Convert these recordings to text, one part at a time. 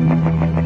Hehehehe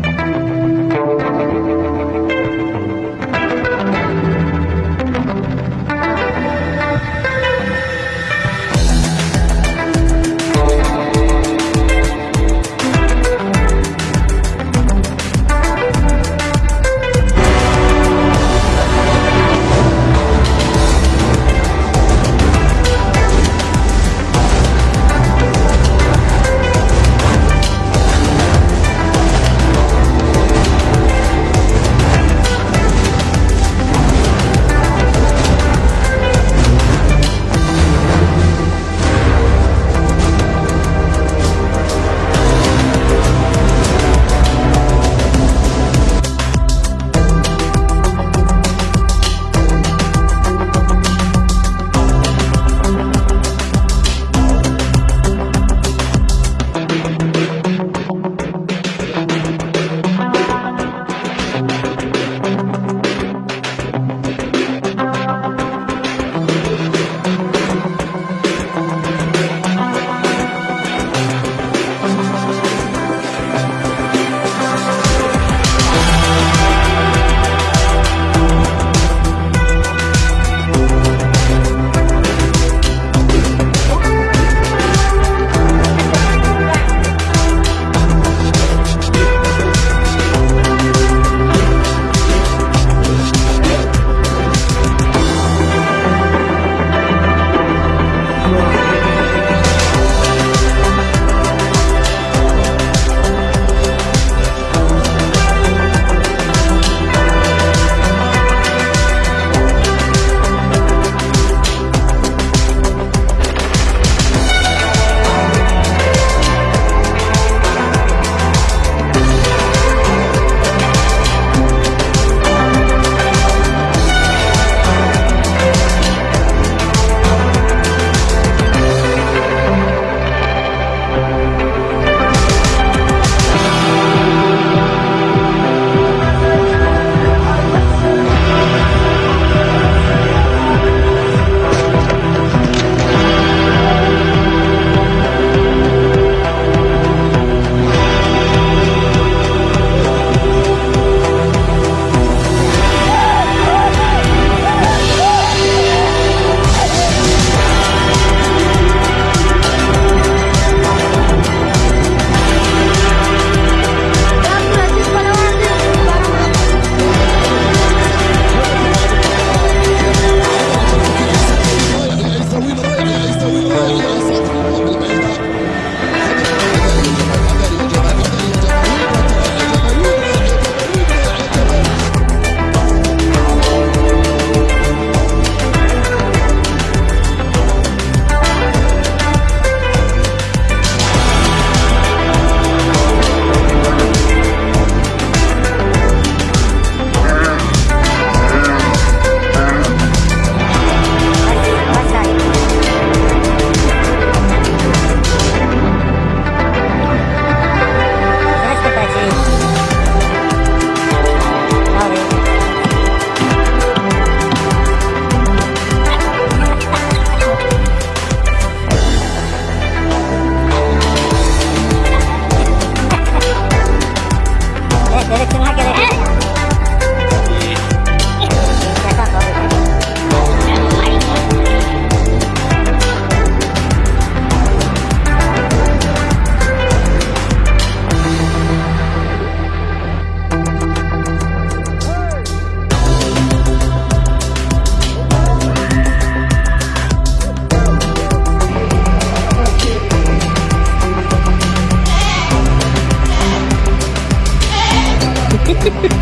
Ha ha ha!